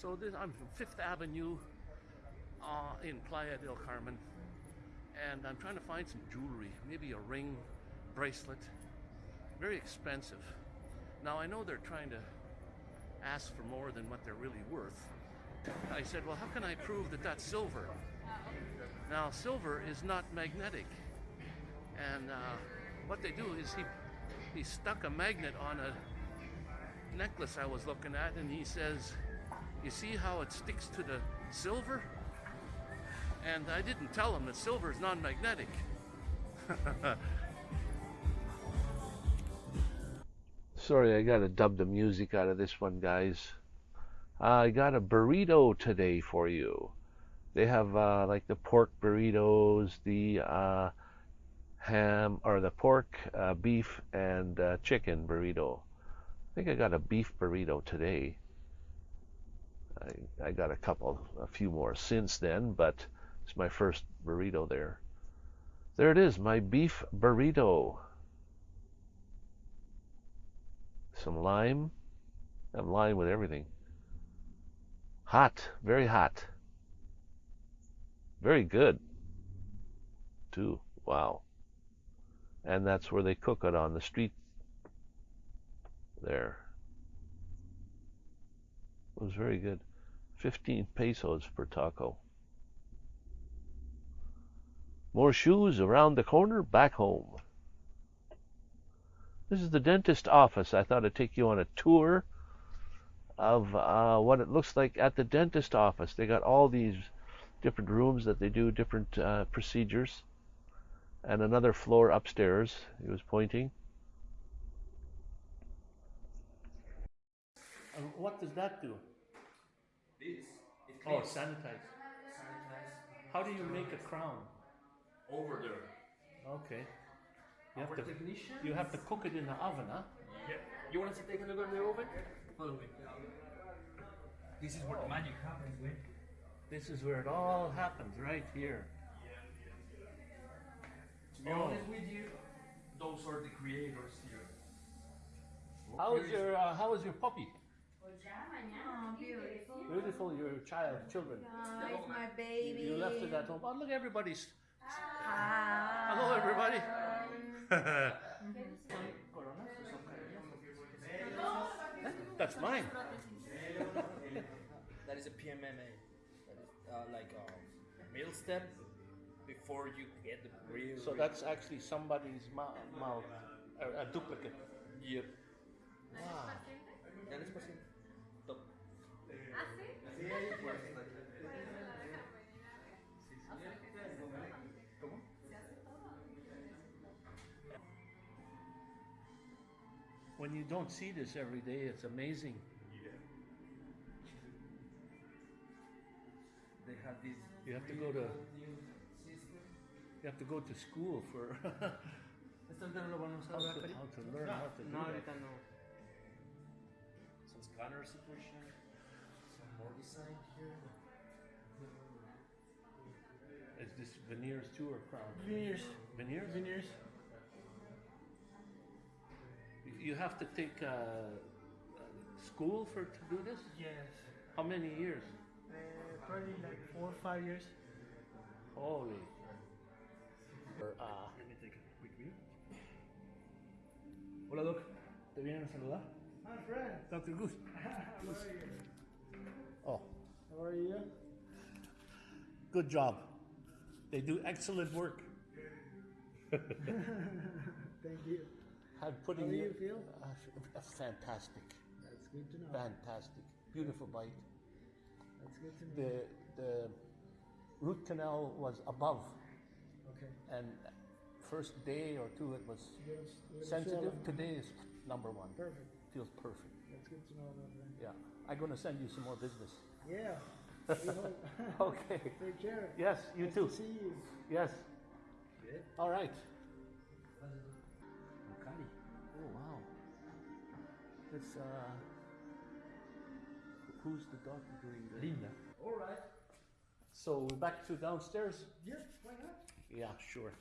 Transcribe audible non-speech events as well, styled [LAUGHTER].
So this, I'm from Fifth Avenue uh, in Playa del Carmen, and I'm trying to find some jewelry, maybe a ring, bracelet, very expensive. Now I know they're trying to ask for more than what they're really worth. I said, well, how can I prove that that's silver? Now, silver is not magnetic, and uh, what they do is he he stuck a magnet on a necklace I was looking at, and he says, "You see how it sticks to the silver?" And I didn't tell him that silver is non-magnetic. [LAUGHS] Sorry, I gotta dub the music out of this one, guys. I got a burrito today for you. They have uh, like the pork burritos, the uh, ham or the pork, uh, beef, and uh, chicken burrito. I think I got a beef burrito today. I, I got a couple, a few more since then, but it's my first burrito there. There it is, my beef burrito. Some lime. I have lime with everything. Hot, very hot. Very good, too. Wow. And that's where they cook it on the street there. It was very good. 15 pesos per taco. More shoes around the corner, back home. This is the dentist office. I thought I'd take you on a tour of uh, what it looks like at the dentist office. They got all these different rooms that they do different uh, procedures, and another floor upstairs. He was pointing. Uh, what does that do? This it Oh, sanitize. sanitize How do you make a crown? over there. Okay. You have Our to you have to cook it in the oven, huh? Yeah. You want us to take a look at the oven? Follow me. This is where the magic happens, man. This is where it all happens, right here. To be Oh. honest with you, those are the creators here. How is your uh, How is your puppy? Oh, beautiful. Beautiful, your child, children. Oh, it's my baby. You left it at home. Oh, look, everybody's. Hi. Hello, everybody. [LAUGHS] That's mine. [LAUGHS] That is a PMMA. That is uh, like a middle step before you get the real. So that's actually somebody's mou- mouth, a, a duplicate. Yep. Wow. ¿Cómo? When you don't see this every day, it's amazing. Yeah. They have this. You have to go to you have to go to school for [LAUGHS] Esto no lo vamos a how to, how to learn how to do No, that. ahorita no. Some scanners to push in. Some more design here. Is this veneers too or crown? Veneers. Veneers? Veneers. You- You have to take uh, uh, school for to do this. Yes, How many years? uh, probably like four or five years. Holy. Or, uh, Let me take a quick view. Hola, Doc. ¿Te vienen a saludar? My friend. Dr. Goose. [LAUGHS] How are you? Oh, How are you? good job. They do excellent work. [LAUGHS] Thank you. I'm putting How do you- feel? Uh, fantastic. That's good to know. Fantastic. Beautiful bite. That's good to know. The the root canal was above, Okay. and first day or two it was Give us, give us a sensitive. Today is number one. Perfect. Feels perfect. That's good to know, my friend. Yeah. I'm gonna send you some more business. Yeah. [LAUGHS] [LAUGHS] Okay. Take care. Yes, you Nice too. To see you. Yes. Good. All right. Cari. Oh wow. It's uh. Who's the doctor doing the? Linda. All right. So we're back to downstairs. Yes. Why not? Yeah, sure.